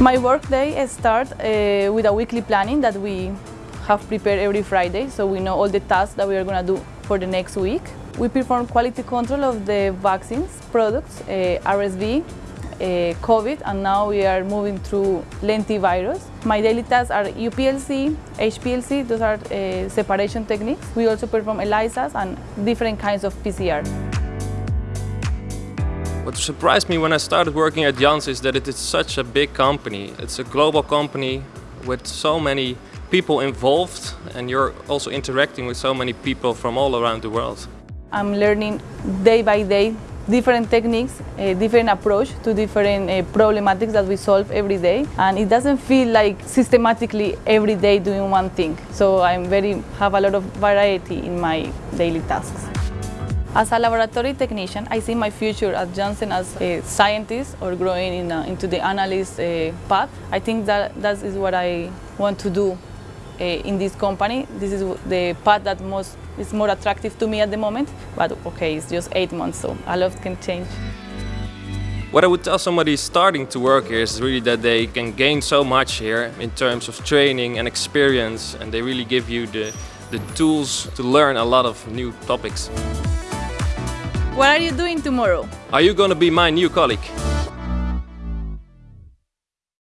My workday starts uh, with a weekly planning that we have prepared every Friday, so we know all the tasks that we are going to do for the next week. We perform quality control of the vaccines, products, uh, RSV, uh, COVID, and now we are moving through lentivirus. My daily tasks are UPLC, HPLC, those are uh, separation techniques. We also perform ELISAs and different kinds of PCR. What surprised me when I started working at Janssen is that it is such a big company. It's a global company with so many people involved and you're also interacting with so many people from all around the world. I'm learning day by day different techniques, a different approach to different uh, problematics that we solve every day. And it doesn't feel like systematically every day doing one thing. So I'm very, have a lot of variety in my daily tasks. As a laboratory technician, I see my future at Johnson as a scientist or growing in into the analyst uh, path. I think that that is what I want to do uh, in this company. This is the path that most is more attractive to me at the moment. But okay, it's just eight months, so a lot can change. What I would tell somebody starting to work here is really that they can gain so much here in terms of training and experience and they really give you the, the tools to learn a lot of new topics. What are you doing tomorrow? Are you to be my new colleague?